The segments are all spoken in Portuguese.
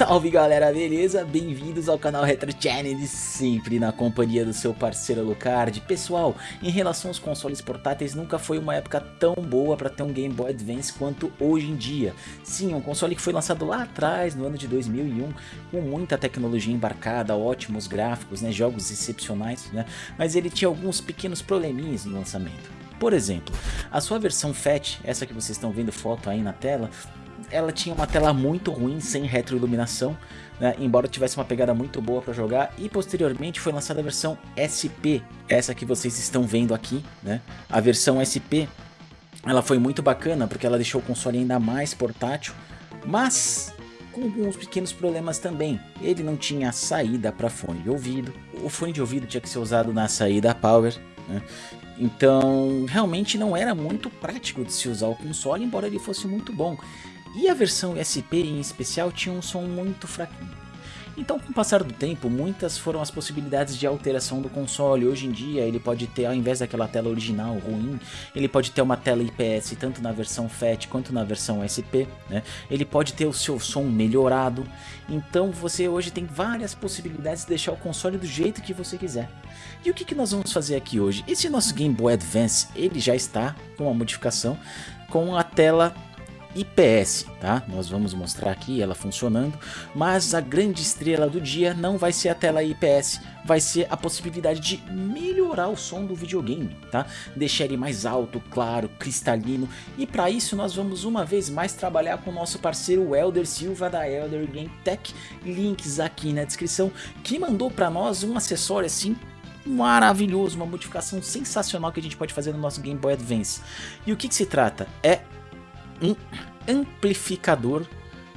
Salve galera, beleza? Bem-vindos ao canal Retro Channel, sempre na companhia do seu parceiro Lucard. Pessoal, em relação aos consoles portáteis, nunca foi uma época tão boa para ter um Game Boy Advance quanto hoje em dia. Sim, um console que foi lançado lá atrás, no ano de 2001, com muita tecnologia embarcada, ótimos gráficos, né, jogos excepcionais, né, mas ele tinha alguns pequenos probleminhas no lançamento. Por exemplo, a sua versão FAT, essa que vocês estão vendo foto aí na tela, ela tinha uma tela muito ruim, sem retroiluminação, né, embora tivesse uma pegada muito boa para jogar, e posteriormente foi lançada a versão SP, essa que vocês estão vendo aqui, né, a versão SP, ela foi muito bacana porque ela deixou o console ainda mais portátil, mas com alguns pequenos problemas também. Ele não tinha saída para fone de ouvido, o fone de ouvido tinha que ser usado na saída power, né? Então realmente não era muito prático de se usar o console, embora ele fosse muito bom. E a versão SP em especial tinha um som muito fraquinho. Então com o passar do tempo, muitas foram as possibilidades de alteração do console. Hoje em dia ele pode ter, ao invés daquela tela original ruim, ele pode ter uma tela IPS tanto na versão FAT quanto na versão SP. Né? Ele pode ter o seu som melhorado. Então você hoje tem várias possibilidades de deixar o console do jeito que você quiser. E o que, que nós vamos fazer aqui hoje? Esse nosso Game Boy Advance, ele já está com uma modificação com a tela IPS, tá? Nós vamos mostrar aqui ela funcionando, mas a grande estrela do dia não vai ser a tela IPS, vai ser a possibilidade de melhorar o som do videogame, tá? Deixar ele mais alto, claro, cristalino, e para isso nós vamos uma vez mais trabalhar com o nosso parceiro Elder Silva da Elder Game Tech, links aqui na descrição, que mandou para nós um acessório assim maravilhoso, uma modificação sensacional que a gente pode fazer no nosso Game Boy Advance. E o que, que se trata? É um amplificador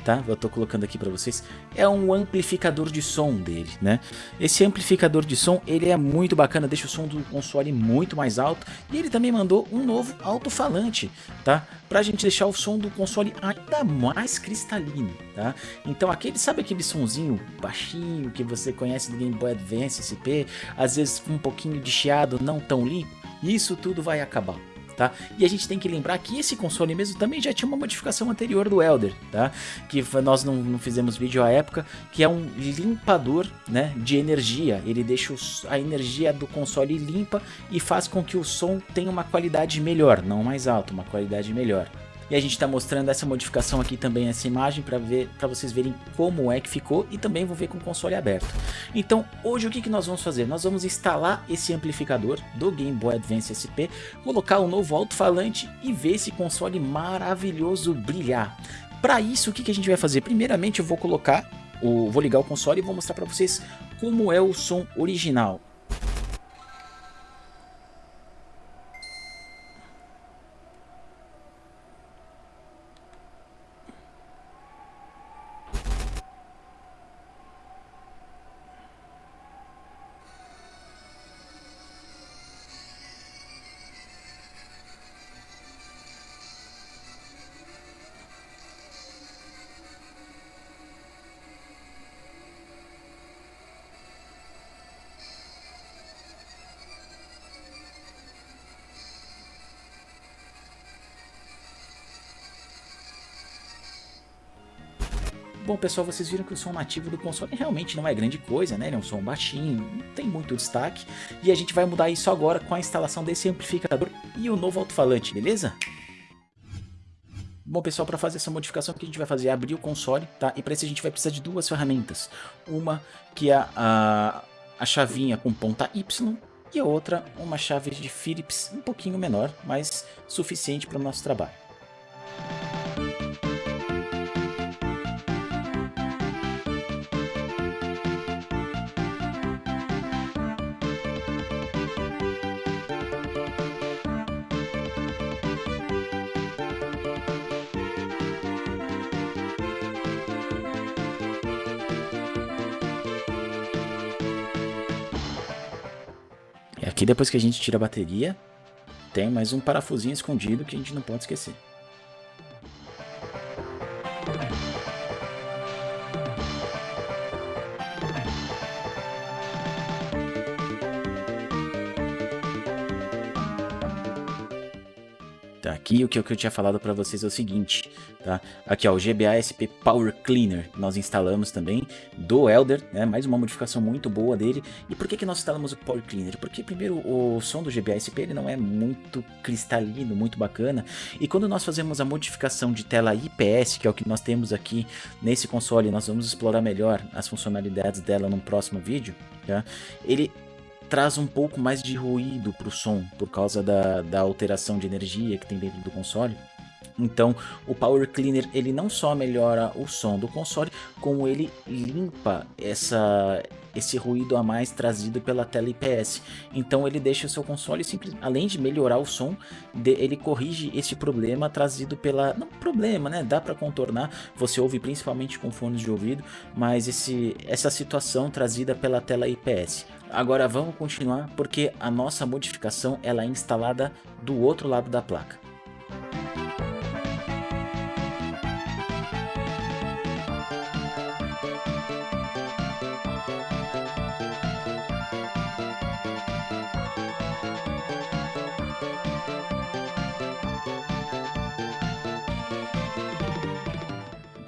tá? Eu tô colocando aqui para vocês. É um amplificador de som dele, né? Esse amplificador de som, ele é muito bacana, deixa o som do console muito mais alto. E ele também mandou um novo alto-falante, tá? Pra gente deixar o som do console ainda mais cristalino, tá? Então aquele, sabe aquele sonzinho baixinho que você conhece do Game Boy Advance SP? Às vezes um pouquinho de chiado, não tão limpo? Isso tudo vai acabar tá? E a gente tem que lembrar que esse console mesmo também já tinha uma modificação anterior do Elder, tá? Que nós não, não fizemos vídeo à época, que é um limpador, né, de energia. Ele deixa a energia do console limpa e faz com que o som tenha uma qualidade melhor, não mais alta, uma qualidade melhor. E a gente está mostrando essa modificação aqui também, essa imagem, para ver, para vocês verem como é que ficou e também vou ver com o console aberto. Então, hoje o que, que nós vamos fazer? Nós vamos instalar esse amplificador do Game Boy Advance SP, colocar um novo alto-falante e ver esse console maravilhoso brilhar. Para isso, o que, que a gente vai fazer? Primeiramente, eu vou colocar, o, vou ligar o console e vou mostrar para vocês como é o som original. Bom pessoal, vocês viram que o som nativo do console realmente não é grande coisa, né? Ele é um som baixinho, não tem muito destaque. E a gente vai mudar isso agora com a instalação desse amplificador e o novo alto-falante, beleza? Bom pessoal, para fazer essa modificação o que a gente vai fazer é abrir o console, tá? E para isso a gente vai precisar de duas ferramentas. Uma que é a, a chavinha com ponta Y e a outra uma chave de Phillips um pouquinho menor, mas suficiente para o nosso trabalho. Aqui depois que a gente tira a bateria, tem mais um parafusinho escondido que a gente não pode esquecer. Aqui o que eu tinha falado para vocês é o seguinte, tá? Aqui ó, o GBA SP Power Cleaner, nós instalamos também do Elder, né? Mais uma modificação muito boa dele. E por que que nós instalamos o Power Cleaner? Porque primeiro o som do GBA SP ele não é muito cristalino, muito bacana. E quando nós fazemos a modificação de tela IPS, que é o que nós temos aqui nesse console, nós vamos explorar melhor as funcionalidades dela no próximo vídeo, tá? Ele traz um pouco mais de ruído para o som, por causa da, da alteração de energia que tem dentro do console. Então, o Power Cleaner ele não só melhora o som do console, como ele limpa essa, esse ruído a mais trazido pela tela IPS. Então, ele deixa o seu console simples, além de melhorar o som, de, ele corrige esse problema trazido pela não problema, né? Dá para contornar. Você ouve principalmente com fones de ouvido, mas esse essa situação trazida pela tela IPS. Agora vamos continuar porque a nossa modificação ela é instalada do outro lado da placa.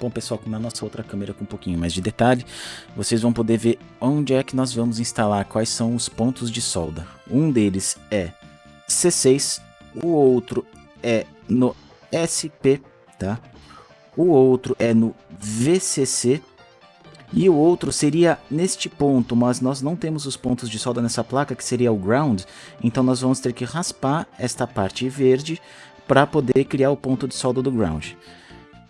Bom pessoal, na nossa outra câmera com um pouquinho mais de detalhe, vocês vão poder ver onde é que nós vamos instalar, quais são os pontos de solda. Um deles é C6, o outro é no SP, tá? O outro é no VCC e o outro seria neste ponto, mas nós não temos os pontos de solda nessa placa, que seria o ground, então nós vamos ter que raspar esta parte verde para poder criar o ponto de solda do ground.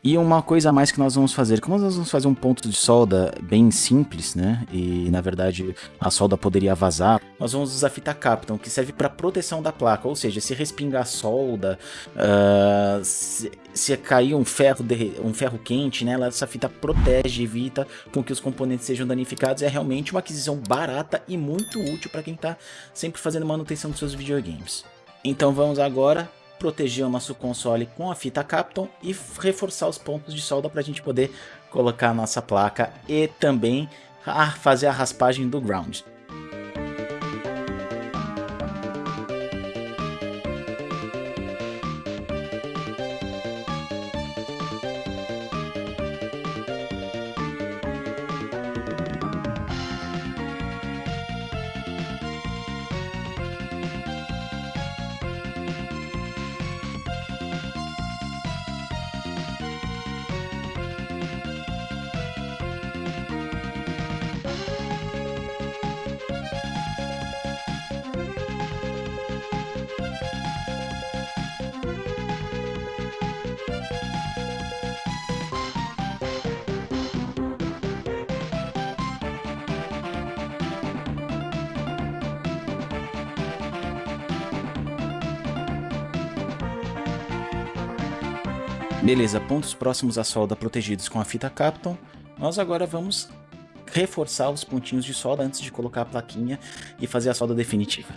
E uma coisa a mais que nós vamos fazer, como nós vamos fazer um ponto de solda bem simples, né? E na verdade a solda poderia vazar, nós vamos usar fita Capton, que serve para proteção da placa, ou seja, se respingar solda, uh, se, se, cair um ferro, um ferro quente, né? Essa fita protege, evita com que os componentes sejam danificados. É realmente uma aquisição barata e muito útil para quem está sempre fazendo manutenção dos seus videogames. Então vamos agora proteger o nosso console com a fita Capton e reforçar os pontos de solda para a gente poder colocar a nossa placa e também fazer a raspagem do ground. Beleza, pontos próximos à solda protegidos com a fita Capton. Nós agora vamos reforçar os pontinhos de solda antes de colocar a plaquinha e fazer a solda definitiva.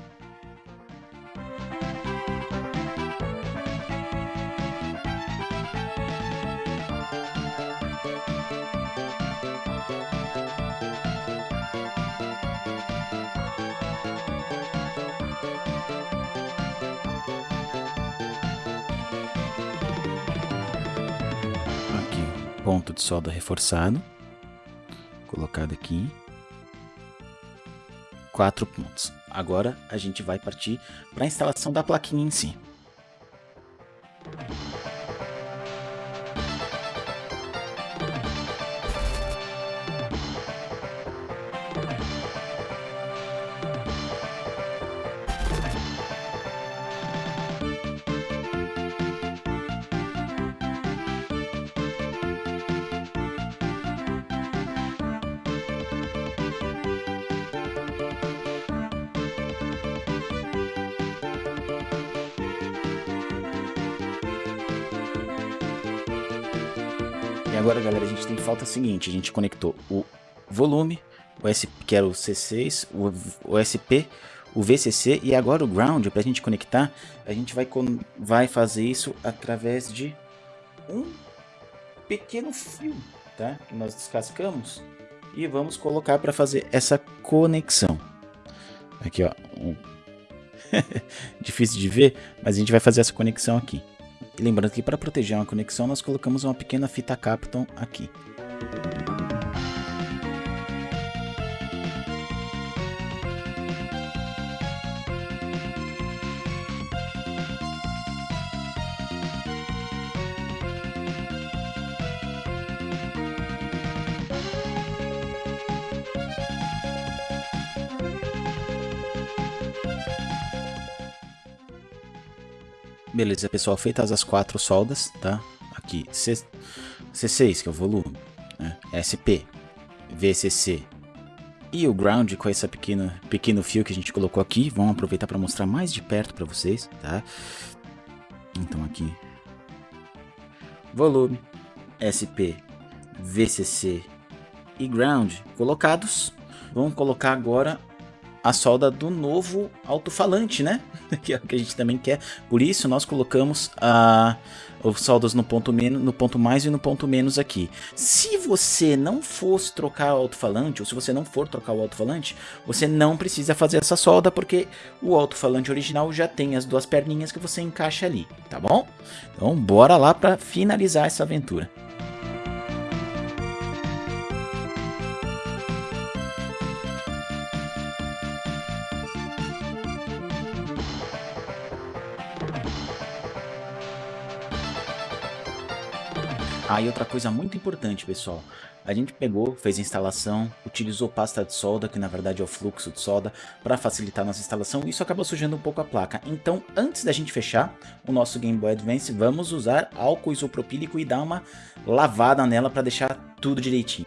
Ponto de solda reforçado, colocado aqui, quatro pontos. Agora a gente vai partir para a instalação da plaquinha em si. E agora, galera, a gente tem falta seguinte, a gente conectou o volume, o SP, que era o C6, o, o SP, o VCC e agora o ground, para a gente conectar, a gente vai, vai fazer isso através de um pequeno fio, tá? Que nós descascamos e vamos colocar para fazer essa conexão. Aqui, ó. Um... Difícil de ver, mas a gente vai fazer essa conexão aqui. E lembrando que para proteger uma conexão, nós colocamos uma pequena fita Capton aqui. Beleza, pessoal, feitas as quatro soldas, tá? Aqui, C, C6, que é o volume, né? SP, VCC e o ground com esse pequeno, pequeno fio que a gente colocou aqui. Vamos aproveitar para mostrar mais de perto para vocês, tá? Então aqui, volume, SP, VCC e ground colocados. Vamos colocar agora a solda do novo alto-falante, né? que é o que a gente também quer. Por isso nós colocamos a os soldas no ponto menos, no ponto mais e no ponto menos aqui. Se você não fosse trocar o alto-falante, ou se você não for trocar o alto-falante, você não precisa fazer essa solda, porque o alto-falante original já tem as duas perninhas que você encaixa ali, tá bom? Então bora lá para finalizar essa aventura. Ah, e outra coisa muito importante, pessoal. A gente pegou, fez a instalação, utilizou pasta de solda, que na verdade é o fluxo de solda, para facilitar a nossa instalação, isso acabou sujando um pouco a placa. Então, antes da gente fechar o nosso Game Boy Advance, vamos usar álcool isopropílico e dar uma lavada nela para deixar tudo direitinho.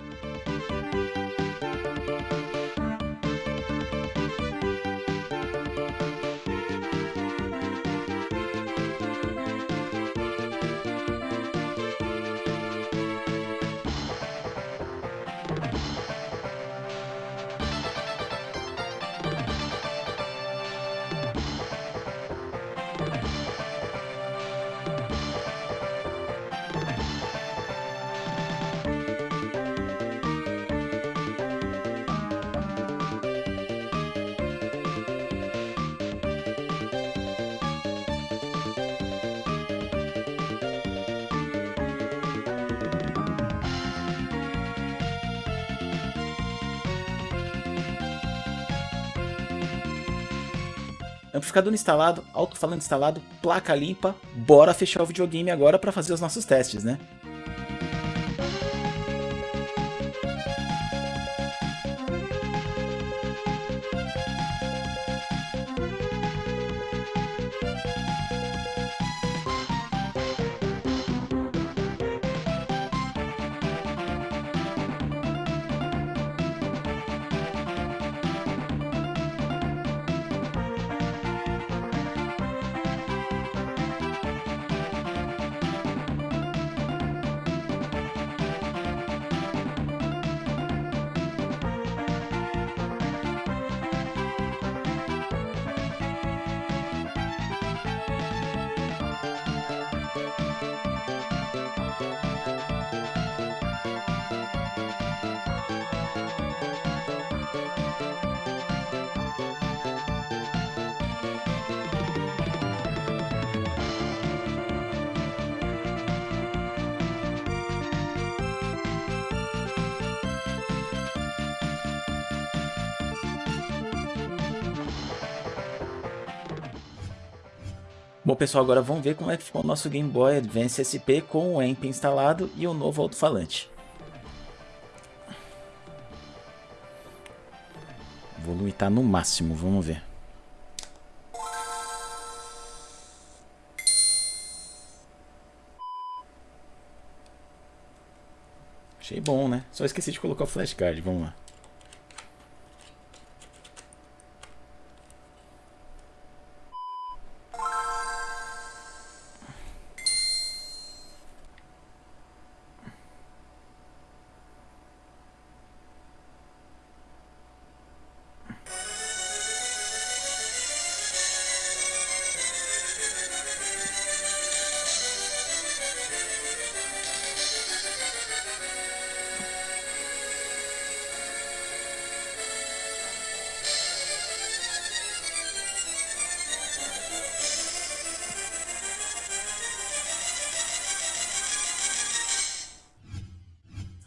Amplificador instalado, alto-falante instalado, placa limpa, bora fechar o videogame agora para fazer os nossos testes, né? Bom pessoal, agora vamos ver como é que ficou o nosso Game Boy Advance SP com o AMP instalado e o novo alto-falante. Volume está no máximo, vamos ver. Achei bom, né? Só esqueci de colocar o flashcard, vamos lá.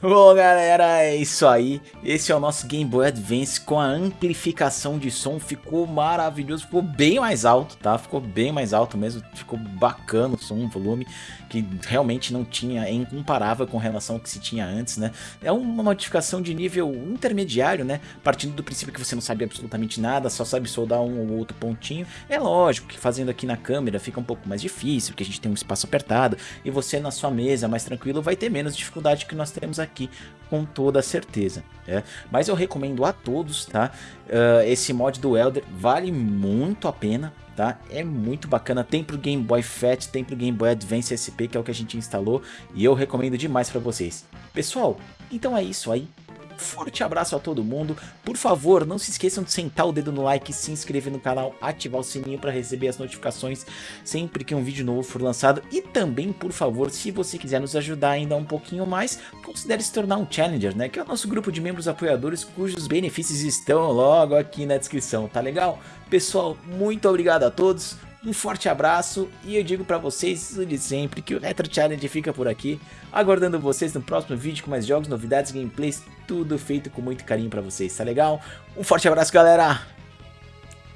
Bom, galera, é isso aí. Esse é o nosso Game Boy Advance com a amplificação de som. Ficou maravilhoso, ficou bem mais alto, tá? Ficou bem mais alto mesmo, ficou bacana o som, o volume, que realmente não tinha, é incomparável com relação ao que se tinha antes, né? É uma modificação de nível intermediário, né? Partindo do princípio que você não sabe absolutamente nada, só sabe soldar um ou outro pontinho. É lógico que fazendo aqui na câmera fica um pouco mais difícil, porque a gente tem um espaço apertado, e você na sua mesa mais tranquilo vai ter menos dificuldade que nós temos aqui aqui com toda certeza. É? Mas eu recomendo a todos, tá? Uh, esse mod do Elder vale muito a pena, tá? É muito bacana, tem pro Game Boy Fat, tem pro Game Boy Advance SP, que é o que a gente instalou, e eu recomendo demais para vocês. Pessoal, então é isso aí. Forte abraço a todo mundo. Por favor, não se esqueçam de sentar o dedo no like, se inscrever no canal, ativar o sininho para receber as notificações sempre que um vídeo novo for lançado. E também, por favor, se você quiser nos ajudar ainda um pouquinho mais, considere se tornar um Challenger, né? Que é o nosso grupo de membros apoiadores cujos benefícios estão logo aqui na descrição, tá legal? Pessoal, muito obrigado a todos. Um forte abraço e eu digo para vocês de sempre que o Retro Challenge fica por aqui, aguardando vocês no próximo vídeo com mais jogos, novidades, gameplays, tudo feito com muito carinho para vocês, tá legal? Um forte abraço galera,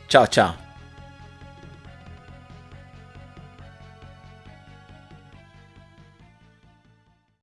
tchau tchau.